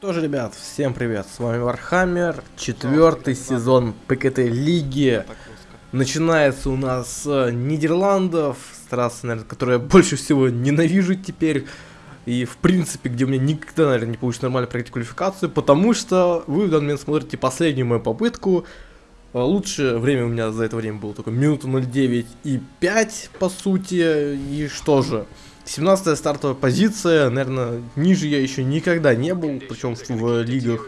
Тоже, ребят, всем привет, с вами Warhammer, четвертый сезон ПКТ Лиги. Начинается у нас с Нидерландов, с трассы, наверное, которую я больше всего ненавижу теперь. И, в принципе, где у меня никогда, наверное, не получится нормально пройти квалификацию, потому что вы в данный момент смотрите последнюю мою попытку. А, Лучшее время у меня за это время было только минута 09 и 5, по сути. И что же, 17 стартовая позиция, наверное, ниже я еще никогда не был, причем в лигах,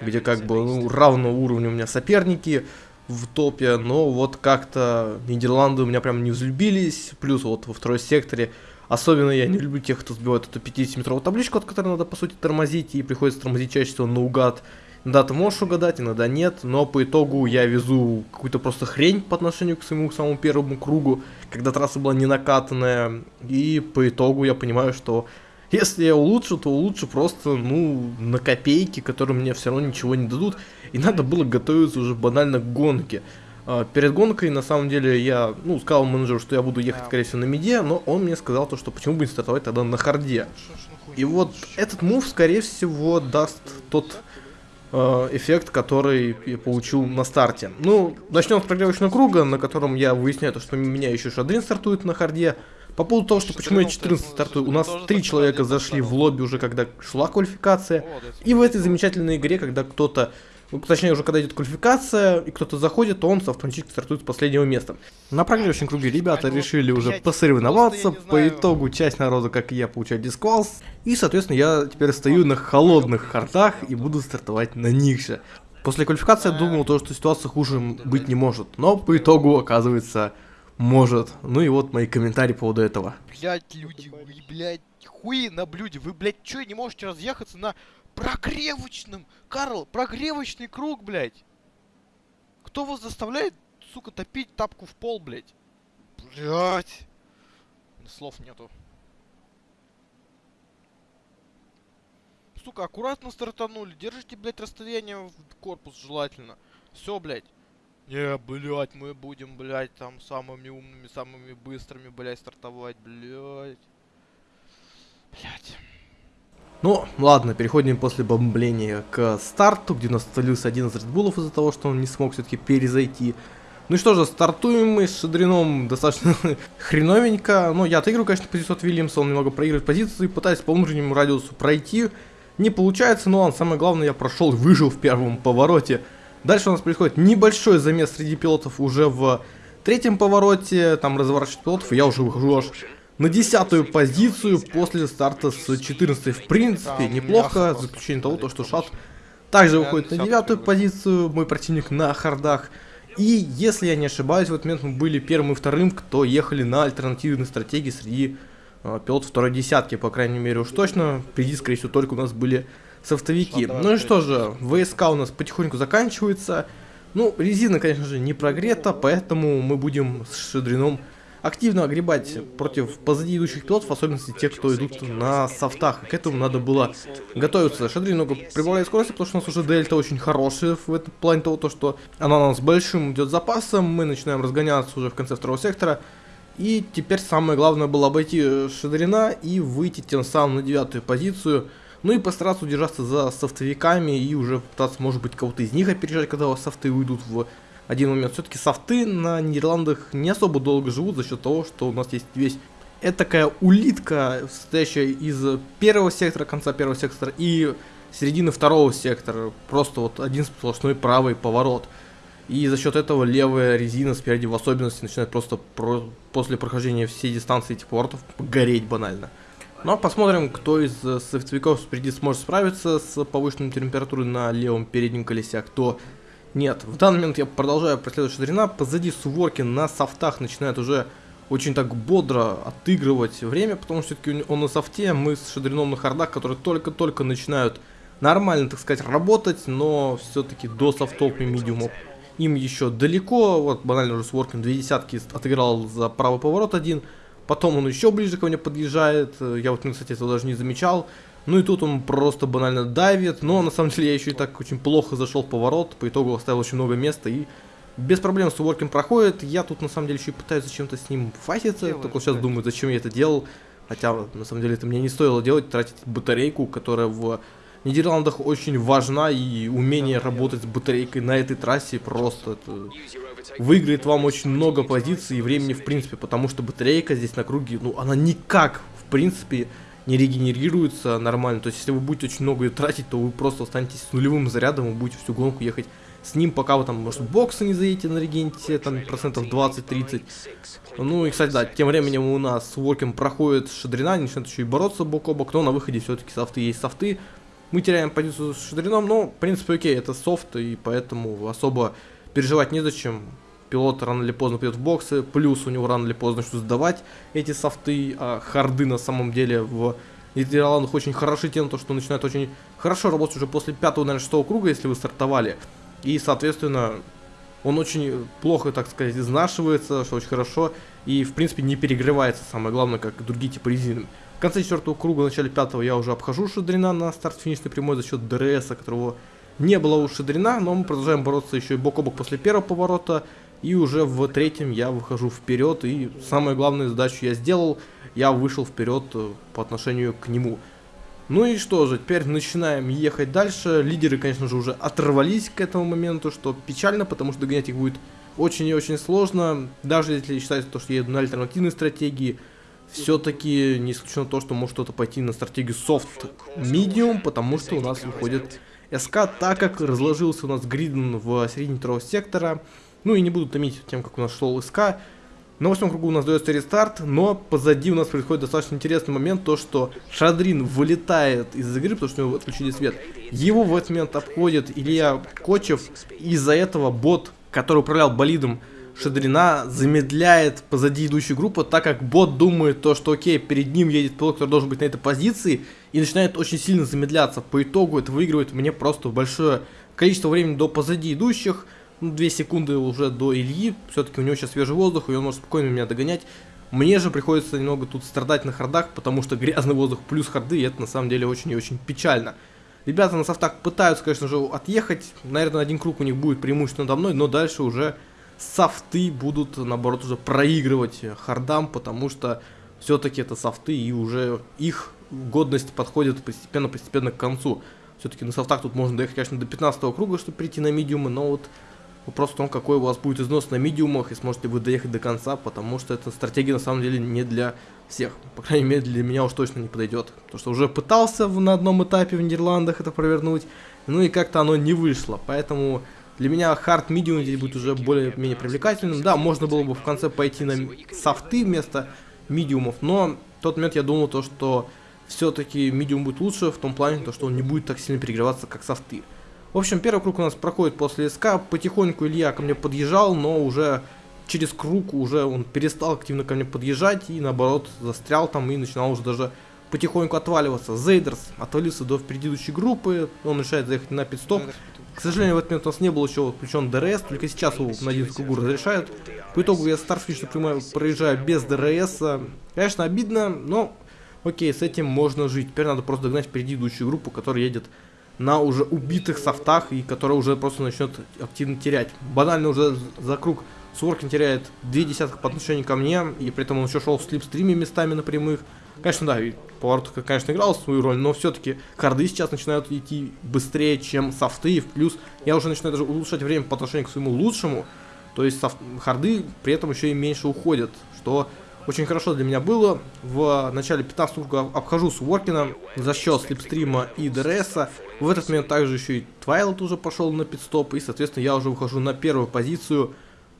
где как бы ну, равного уровня у меня соперники в топе, но вот как-то Нидерланды у меня прям не взлюбились, плюс вот во второй секторе, особенно я не люблю тех, кто сбивает эту 50-метровую табличку, от которой надо по сути тормозить, и приходится тормозить чаще всего наугад, да, ты можешь угадать, иногда нет, но по итогу я везу какую-то просто хрень по отношению к своему самому первому кругу, когда трасса была не накатанная, и по итогу я понимаю, что если я улучшу, то улучшу просто, ну, на копейки, которые мне все равно ничего не дадут, и надо было готовиться уже банально к гонке. А, перед гонкой, на самом деле, я, ну, сказал менеджеру, что я буду ехать, скорее всего, на миде, но он мне сказал то, что почему бы не стартовать тогда на харде. И вот этот move, скорее всего, даст тот эффект, который я получил на старте. Ну, начнем с прогревочного круга, на котором я выясняю, то, что у меня еще Шадрин стартует на харде. По поводу того, что почему я 14 стартую, у нас три человека зашли в лобби уже, когда шла квалификация. И в этой замечательной игре, когда кто-то точнее, уже когда идет квалификация, и кто-то заходит, то он автоматически стартует с последнего места. На прогревающем круге ребята решили уже посоревноваться, по итогу часть народа, как и я, получает дисквалс, и, соответственно, я теперь стою на холодных хардах и буду стартовать на них же. После квалификации я думал, то, что ситуация хуже быть не может, но по итогу, оказывается, может. Ну и вот мои комментарии по поводу этого. Блять, люди, вы, блять, хуи на блюде. Вы, блять, чё, не можете разъехаться на прогревочном? Карл, прогревочный круг, блять. Кто вас заставляет, сука, топить тапку в пол, блять? Блять. Слов нету. Сука, аккуратно стартанули. Держите, блять, расстояние в корпус желательно. Все, блять. Не, блять, мы будем, блять, там самыми умными, самыми быстрыми, блять, стартовать, блять. Блять. Ну, ладно, переходим после бомбления к старту, где у нас остановился один из редбулов из-за того, что он не смог все-таки перезайти. Ну и что же, стартуем мы с Шадрином достаточно хреновенько. Ну, я отыгрываю, конечно, позицию от Вильямса, он немного проигрывает позиции, пытаюсь по внутреннему радиусу пройти. Не получается, но он, самое главное, я прошел и выжил в первом повороте. Дальше у нас происходит небольшой замес среди пилотов уже в третьем повороте, там разворачивают пилотов, и я уже выхожу аж на десятую позицию после старта с 14 в принципе неплохо, за исключением того, то, что Шат также выходит на девятую позицию, мой противник на хардах. И если я не ошибаюсь, в этот момент мы были первым и вторым, кто ехали на альтернативной стратегии среди э, пилотов второй десятки, по крайней мере уж точно. Впереди, скорее всего, только у нас были софтовики. Ну и что же, ВСК у нас потихоньку заканчивается. Ну, резина, конечно же, не прогрета, поэтому мы будем с Шедрином активно огребать против позади идущих пилотов, в особенности тех, кто идут на софтах. К этому надо было готовиться. Шадри немного прибавляет скорости, потому что у нас уже дельта очень хорошая в этом плане того, то, что она у нас большим идет запасом. Мы начинаем разгоняться уже в конце второго сектора. И теперь самое главное было обойти Шадрина и выйти тем самым на девятую позицию. Ну и постараться удержаться за софтовиками и уже пытаться, может быть, кого-то из них опережать, когда софты уйдут в один момент. Все-таки софты на Нидерландах не особо долго живут за счет того, что у нас есть весь это такая улитка, состоящая из первого сектора, конца первого сектора и середины второго сектора. Просто вот один сплошной правый поворот. И за счет этого левая резина спереди в особенности начинает просто про после прохождения всей дистанции этих поворотов гореть банально. Ну а посмотрим, кто из софтвиков спереди сможет справиться с повышенной температурой на левом переднем колесе, а кто нет, в данный момент я продолжаю преследовать Шадрина. Позади Суворкин на софтах начинает уже очень так бодро отыгрывать время, потому что все-таки он на софте, мы с Шадрином на хардах, которые только-только начинают нормально, так сказать, работать, но все-таки до софтов и медиумов им еще далеко. Вот банально уже Суворкин две десятки отыграл за правый поворот один, потом он еще ближе ко мне подъезжает, я вот, кстати, этого даже не замечал. Ну и тут он просто банально давит, но на самом деле я еще и так очень плохо зашел в поворот, по итогу оставил очень много места и без проблем с уворкин проходит. Я тут на самом деле еще и пытаюсь зачем-то с ним файтиться, Делаешь, только сейчас думаю, зачем я это делал. Хотя на самом деле это мне не стоило делать, тратить батарейку, которая в Нидерландах очень важна и умение работать с батарейкой на этой трассе просто это выиграет вам очень много позиций и времени в принципе, потому что батарейка здесь на круге, ну она никак в принципе не регенерируется нормально. То есть если вы будете очень много ее тратить, то вы просто останетесь с нулевым зарядом и будете всю гонку ехать с ним, пока вы там, может, боксы не заедете на регенте, там, процентов 20-30. Ну и, кстати, да, тем временем у нас с Воркин проходит Шадрина, начинает еще и бороться бок о бок, но на выходе все-таки софты есть софты. Мы теряем позицию с Шадрином, но, в принципе, окей, это софт, и поэтому особо переживать незачем. Пилот рано или поздно придет в боксы, плюс у него рано или поздно начнут сдавать эти софты, а харды на самом деле в Нидерландах очень хороши тем, то, что начинают очень хорошо работать уже после пятого, наверное, шестого круга, если вы стартовали. И, соответственно, он очень плохо, так сказать, изнашивается, что очень хорошо, и, в принципе, не перегревается, самое главное, как другие типы резины. В конце четвертого круга, в начале пятого я уже обхожу Шадрина на старт-финишной прямой за счет DRS, которого не было у Шадрина, но мы продолжаем бороться еще и бок о бок после первого поворота, и уже в третьем я выхожу вперед, и самую главную задачу я сделал, я вышел вперед э, по отношению к нему. Ну и что же, теперь начинаем ехать дальше. Лидеры, конечно же, уже оторвались к этому моменту, что печально, потому что догонять их будет очень и очень сложно. Даже если считать то, что я еду на альтернативной стратегии, все-таки не исключено то, что может кто-то пойти на стратегию soft medium, потому что у нас выходит СК, так как разложился у нас Гриден в середине второго сектора. Ну и не буду томить тем, как у нас шел СК. На восьмом кругу у нас дается рестарт, но позади у нас происходит достаточно интересный момент, то что Шадрин вылетает из игры, потому что у него отключили свет. Его в этот момент обходит Илья Кочев, из-за этого бот, который управлял болидом Шадрина, замедляет позади идущую группу, так как бот думает то, что окей, перед ним едет пилот, который должен быть на этой позиции, и начинает очень сильно замедляться. По итогу это выигрывает мне просто большое количество времени до позади идущих, ну, 2 секунды уже до Ильи, все-таки у него сейчас свежий воздух, и он может спокойно меня догонять. Мне же приходится немного тут страдать на хардах, потому что грязный воздух плюс харды, и это на самом деле очень и очень печально. Ребята на софтах пытаются, конечно же, отъехать, наверное, один круг у них будет преимущественно надо мной, но дальше уже софты будут, наоборот, уже проигрывать хардам, потому что все-таки это софты, и уже их годность подходит постепенно-постепенно к концу. Все-таки на софтах тут можно доехать, конечно, до 15 круга, чтобы прийти на медиумы, но вот Вопрос в том, какой у вас будет износ на медиумах и сможете вы доехать до конца, потому что эта стратегия на самом деле не для всех. По крайней мере, для меня уж точно не подойдет. Потому что уже пытался на одном этапе в Нидерландах это провернуть, ну и как-то оно не вышло. Поэтому для меня хард медиум здесь будет уже более-менее привлекательным. Да, можно было бы в конце пойти на софты вместо медиумов, но в тот момент я думал то, что все-таки медиум будет лучше в том плане, то, что он не будет так сильно перегреваться, как софты. В общем, первый круг у нас проходит после СК. Потихоньку Илья ко мне подъезжал, но уже через круг уже он перестал активно ко мне подъезжать и наоборот застрял там и начинал уже даже потихоньку отваливаться. Зейдерс отвалился до предыдущей группы, он решает заехать на пит-стоп. К сожалению, в этот момент у нас не был еще включен DRS, только сейчас его на один кругу разрешают. По итогу я старт-финиш проезжаю без DRS. Конечно, обидно, но окей, с этим можно жить. Теперь надо просто догнать впереди идущую группу, которая едет на уже убитых софтах, и которая уже просто начнет активно терять. Банально уже за круг Своркин теряет две десятых по отношению ко мне, и при этом он еще шел в слипстриме местами на прямых. Конечно, да, поворот, конечно, играл свою роль, но все-таки харды сейчас начинают идти быстрее, чем софты, и в плюс я уже начинаю даже улучшать время по отношению к своему лучшему, то есть софт, харды при этом еще и меньше уходят, что очень хорошо для меня было. В начале 15 круга обхожу Своркина за счет слипстрима и ДРС. В этот момент также еще и Твайлот уже пошел на пидстоп. И, соответственно, я уже выхожу на первую позицию.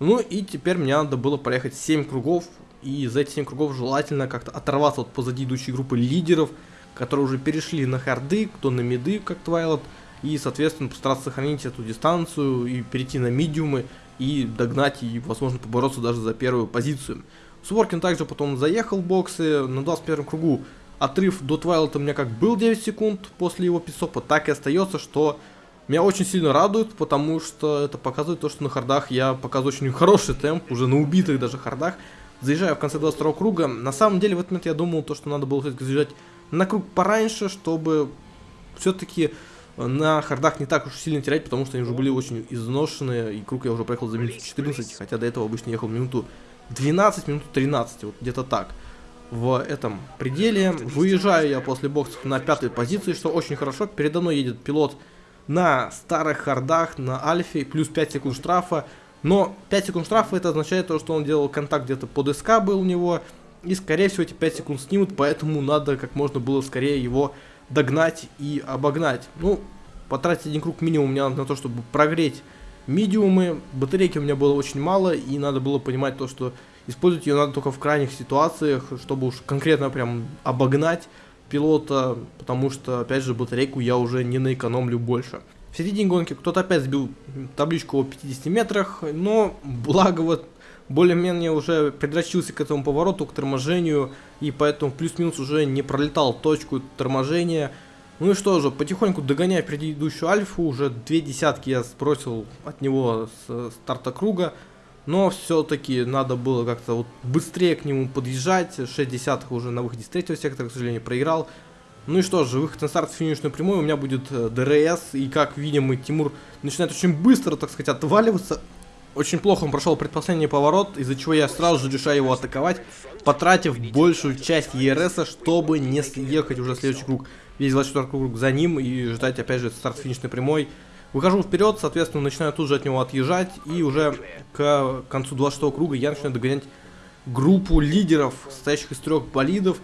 Ну и теперь мне надо было проехать 7 кругов. И за эти 7 кругов желательно как-то оторваться от позади идущей группы лидеров, которые уже перешли на харды, кто на миды, как Твайлот. И, соответственно, постараться сохранить эту дистанцию и перейти на медиумы и догнать и, возможно, побороться даже за первую позицию. Суворкин также потом заехал в боксы на 21 кругу. Отрыв до Твайлота у меня как был 9 секунд после его пидстопа, так и остается, что меня очень сильно радует, потому что это показывает то, что на хардах я показываю очень хороший темп, уже на убитых даже хардах. Заезжаю в конце 22 круга. На самом деле в этот момент я думал, то, что надо было все-таки заезжать на круг пораньше, чтобы все-таки на хардах не так уж сильно терять, потому что они уже были очень изношенные, и круг я уже проехал за минуту 14, хотя до этого обычно ехал минуту 12 минут 13, вот где-то так. в этом пределе. Выезжаю я после боксов на пятой позиции, что очень хорошо. Передо мной едет пилот на старых хардах, на альфе, плюс 5 секунд штрафа. Но 5 секунд штрафа это означает то, что он делал контакт где-то под СК был у него. И скорее всего эти 5 секунд снимут, поэтому надо как можно было скорее его догнать и обогнать. Ну, потратить один круг минимум мне надо на то, чтобы прогреть медиумы. Батарейки у меня было очень мало, и надо было понимать то, что использовать ее надо только в крайних ситуациях, чтобы уж конкретно прям обогнать пилота, потому что, опять же, батарейку я уже не наэкономлю больше. В середине гонки кто-то опять сбил табличку о 50 метрах, но благо вот более-менее уже предрочился к этому повороту, к торможению, и поэтому плюс-минус уже не пролетал точку торможения. Ну и что же, потихоньку догоняя предыдущую альфу, уже две десятки я сбросил от него с старта круга, но все-таки надо было как-то вот быстрее к нему подъезжать, 6 десятых уже на выходе с третьего сектора, к сожалению, проиграл. Ну и что же, выход на старт финишную прямую, у меня будет э, ДРС, и как видим, и Тимур начинает очень быстро, так сказать, отваливаться. Очень плохо он прошел предпоследний поворот, из-за чего я сразу же решаю его атаковать, потратив большую часть ЕРС, чтобы не съехать уже следующий круг. Весь 24 круг за ним и ждать опять же старт финишной прямой. Выхожу вперед, соответственно, начинаю тут же от него отъезжать, и уже к концу 26 круга я начинаю догонять группу лидеров, состоящих из трех болидов,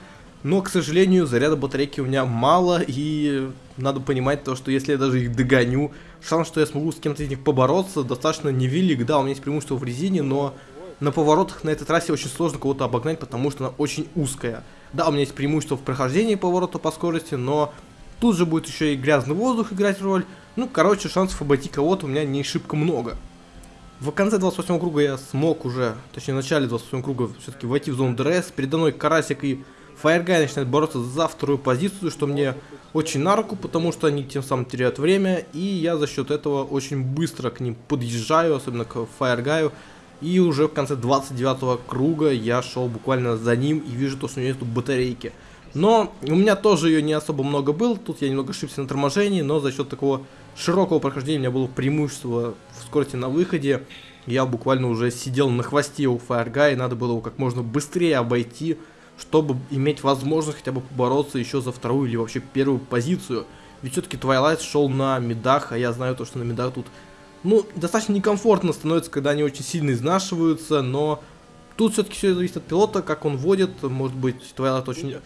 но, к сожалению, заряда батарейки у меня мало, и надо понимать то, что если я даже их догоню, шанс, что я смогу с кем-то из них побороться, достаточно невелик. Да, у меня есть преимущество в резине, но на поворотах на этой трассе очень сложно кого-то обогнать, потому что она очень узкая. Да, у меня есть преимущество в прохождении поворота по скорости, но тут же будет еще и грязный воздух играть роль. Ну, короче, шансов обойти кого-то у меня не шибко много. В конце 28 круга я смог уже, точнее в начале 28 круга все-таки войти в зону ДРС. Передо мной Карасик и Фаергай начинает бороться за вторую позицию, что мне очень на руку, потому что они тем самым теряют время, и я за счет этого очень быстро к ним подъезжаю, особенно к Фаергаю. И уже в конце 29 круга я шел буквально за ним и вижу то, что у него нету батарейки. Но у меня тоже ее не особо много было, тут я немного ошибся на торможении, но за счет такого широкого прохождения у меня было преимущество в скорости на выходе. Я буквально уже сидел на хвосте у Фаергая, и надо было его как можно быстрее обойти, чтобы иметь возможность хотя бы побороться еще за вторую или вообще первую позицию. Ведь все-таки Twilight шел на медах, а я знаю то, что на медах тут, ну, достаточно некомфортно становится, когда они очень сильно изнашиваются, но тут все-таки все зависит от пилота, как он водит, может быть, Twilight очень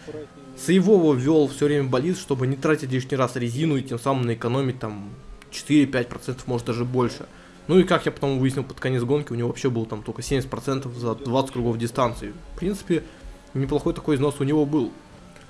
сейвово вел все время болит, чтобы не тратить лишний раз резину и тем самым наэкономить там 4-5%, может даже больше. Ну и как я потом выяснил под конец гонки, у него вообще было там только 70% за 20 кругов дистанции. В принципе, неплохой такой износ у него был.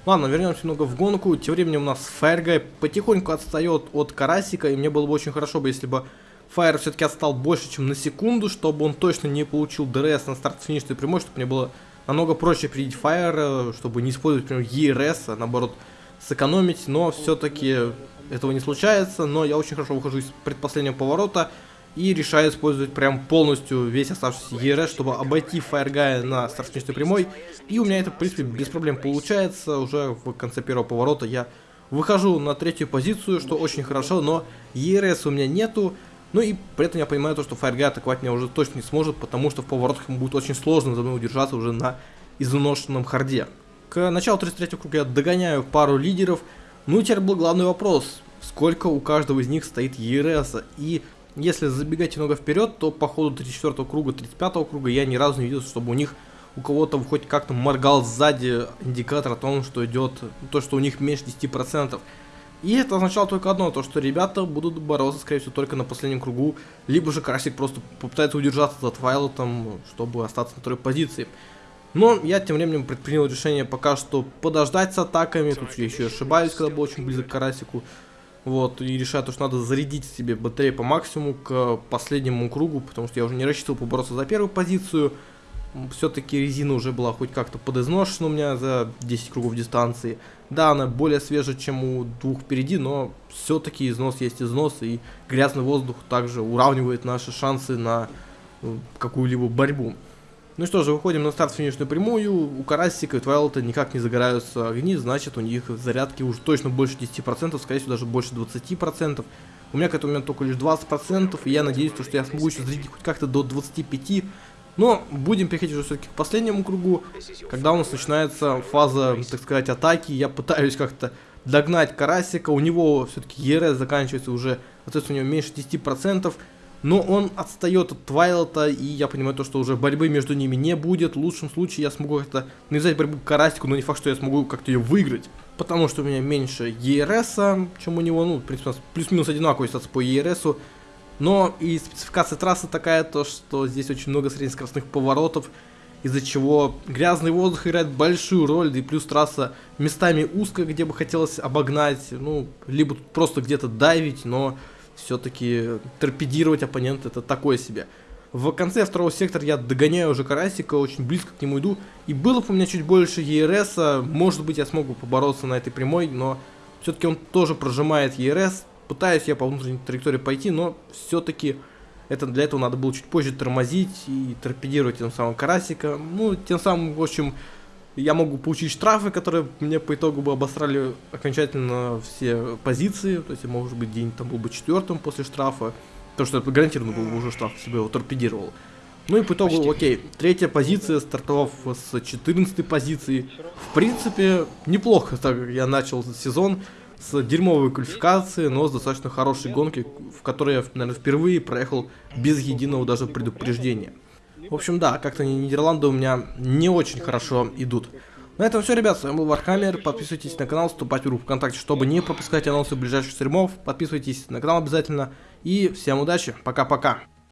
Ладно, вернемся немного в гонку. Тем временем у нас Фаергай потихоньку отстает от Карасика, и мне было бы очень хорошо бы, если бы Фаер все-таки отстал больше, чем на секунду, чтобы он точно не получил ДРС на старт финишной прямой, чтобы мне было намного проще пройти Fire, чтобы не использовать, например, ERS, а наоборот сэкономить, но все-таки этого не случается, но я очень хорошо выхожу из предпоследнего поворота, и решаю использовать прям полностью весь оставшийся ERS, чтобы обойти Фаергая на старт-финишной прямой. И у меня это, в принципе, без проблем получается. Уже в конце первого поворота я выхожу на третью позицию, что очень хорошо, но ERS у меня нету. Ну и при этом я понимаю то, что Фаергай атаковать меня уже точно не сможет, потому что в поворотах ему будет очень сложно за мной удержаться уже на изношенном харде. К началу 33 круга я догоняю пару лидеров. Ну и теперь был главный вопрос. Сколько у каждого из них стоит ЕРС? И если забегать немного вперед, то по ходу 34 круга, 35 круга я ни разу не видел, чтобы у них у кого-то хоть как-то моргал сзади индикатор о том, что идет, то, что у них меньше 10%. И это означало только одно, то что ребята будут бороться, скорее всего, только на последнем кругу, либо же Карасик просто попытается удержаться за Твайлотом, чтобы остаться на второй позиции. Но я тем временем предпринял решение пока что подождать с атаками, тут я еще ошибаюсь, когда был очень близок к Карасику. Вот, и решаю то, что надо зарядить себе батарею по максимуму к последнему кругу, потому что я уже не рассчитывал побороться за первую позицию. Все-таки резина уже была хоть как-то подизношена у меня за 10 кругов дистанции. Да, она более свежая, чем у двух впереди, но все-таки износ есть износ, и грязный воздух также уравнивает наши шансы на э, какую-либо борьбу. Ну что же, выходим на старт финишную прямую. У Карасика и Твайлота никак не загораются огни, значит у них зарядки уже точно больше 10%, скорее всего даже больше 20%. У меня к этому моменту только лишь 20%, и я надеюсь, что я смогу еще зарядить хоть как-то до 25%. Но будем переходить уже все-таки к последнему кругу, когда у нас начинается фаза, так сказать, атаки. Я пытаюсь как-то догнать Карасика, у него все-таки ЕРС заканчивается уже, соответственно, у него меньше 10%. Но он отстает от Твайлота, и я понимаю то, что уже борьбы между ними не будет. В лучшем случае я смогу как-то навязать борьбу к Карасику, но не факт, что я смогу как-то ее выиграть. Потому что у меня меньше ЕРС, чем у него, ну, в принципе, плюс-минус одинаковый статус по ЕРСу. Но и спецификация трассы такая, то что здесь очень много среднескоростных поворотов, из-за чего грязный воздух играет большую роль, да и плюс трасса местами узкая, где бы хотелось обогнать, ну, либо просто где-то дайвить, но все-таки торпедировать оппонента это такое себе. В конце второго сектора я догоняю уже Карасика, очень близко к нему иду. И было бы у меня чуть больше ЕРС, может быть я смогу побороться на этой прямой, но все-таки он тоже прожимает ЕРС, Пытаюсь я по внутренней траектории пойти, но все-таки это для этого надо было чуть позже тормозить и торпедировать тем самым карасика. Ну, тем самым, в общем, я могу получить штрафы, которые мне по итогу бы обосрали окончательно все позиции. То есть, может быть, день там был бы четвертым после штрафа. То, что это гарантированно был бы уже штраф, себе его торпедировал. Ну и по итогу, Почти. окей, третья позиция, стартовав с 14 позиции. В принципе, неплохо так я начал сезон с дерьмовой квалификацией, но с достаточно хорошей гонки, в которой я, наверное, впервые проехал без единого даже предупреждения. В общем, да, как-то Нидерланды у меня не очень хорошо идут. На этом все, ребят, с вами был Вархаммер, подписывайтесь на канал, вступайте в группу ВКонтакте, чтобы не пропускать анонсы ближайших стримов, подписывайтесь на канал обязательно, и всем удачи, пока-пока.